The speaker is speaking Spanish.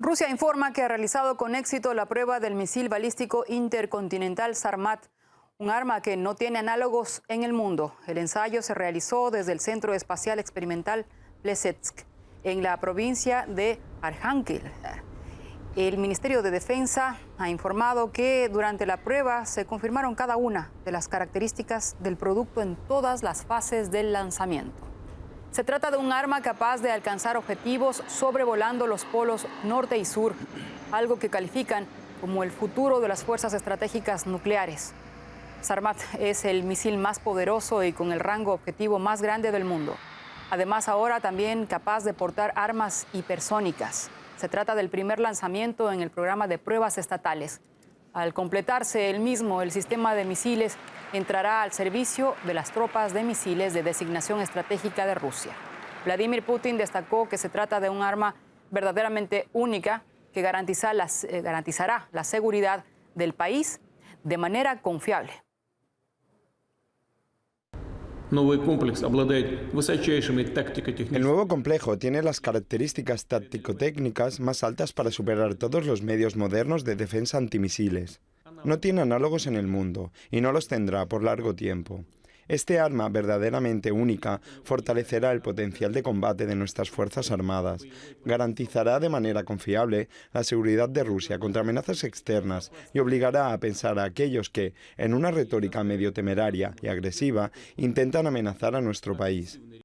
Rusia informa que ha realizado con éxito la prueba del misil balístico intercontinental Sarmat, un arma que no tiene análogos en el mundo. El ensayo se realizó desde el Centro Espacial Experimental Plesetsk, en la provincia de Arhankel. El Ministerio de Defensa ha informado que durante la prueba se confirmaron cada una de las características del producto en todas las fases del lanzamiento. Se trata de un arma capaz de alcanzar objetivos sobrevolando los polos norte y sur, algo que califican como el futuro de las fuerzas estratégicas nucleares. Sarmat es el misil más poderoso y con el rango objetivo más grande del mundo. Además, ahora también capaz de portar armas hipersónicas. Se trata del primer lanzamiento en el programa de pruebas estatales. Al completarse el mismo, el sistema de misiles entrará al servicio de las tropas de misiles de designación estratégica de Rusia. Vladimir Putin destacó que se trata de un arma verdaderamente única que eh, garantizará la seguridad del país de manera confiable. El nuevo complejo tiene las características táctico-técnicas más altas para superar todos los medios modernos de defensa antimisiles. No tiene análogos en el mundo y no los tendrá por largo tiempo. Este arma verdaderamente única fortalecerá el potencial de combate de nuestras Fuerzas Armadas, garantizará de manera confiable la seguridad de Rusia contra amenazas externas y obligará a pensar a aquellos que, en una retórica medio temeraria y agresiva, intentan amenazar a nuestro país.